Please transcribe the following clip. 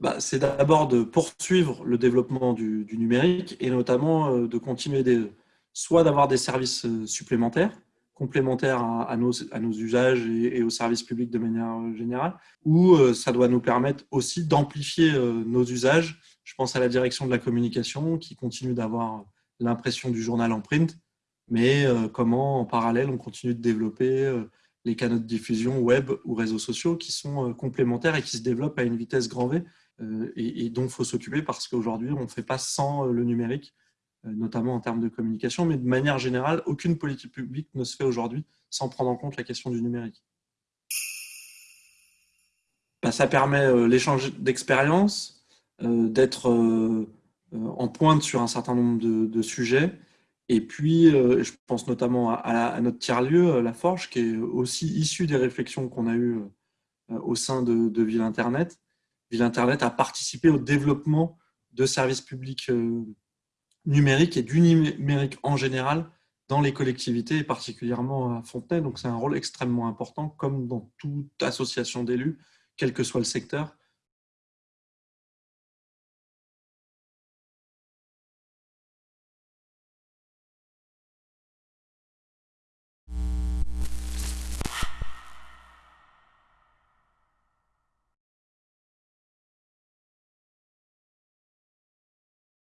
bah, C'est d'abord de poursuivre le développement du, numérique et notamment de continuer des, soit d'avoir des services supplémentaires, complémentaires à, nos, usages et, aux services publics de manière générale, ou ça doit nous permettre aussi d'amplifier nos usages. Je pense à la direction de la communication qui continue d'avoir l'impression du journal en print, mais euh, comment en parallèle on continue de développer euh, les canaux de diffusion web ou réseaux sociaux qui sont euh, complémentaires et qui se développent à une vitesse grand V et, dont il faut s'occuper parce qu'aujourd'hui on ne fait pas sans le numérique, notamment en termes de communication, mais de manière générale, aucune politique publique ne se fait aujourd'hui sans prendre en compte la question du numérique. Bah, ça permet l'échange d'expériences, d'être en pointe sur un certain nombre de sujets, et puis, euh, je pense notamment à, notre tiers-lieu, euh, La Forge, qui est aussi issue des réflexions qu'on a eues euh, au sein de, Ville Internet. Ville Internet a participé au développement de services publics numériques et du numérique en général dans les collectivités et particulièrement à Fontenay. Donc, c'est un rôle extrêmement important, comme dans toute association d'élus, quel que soit le secteur.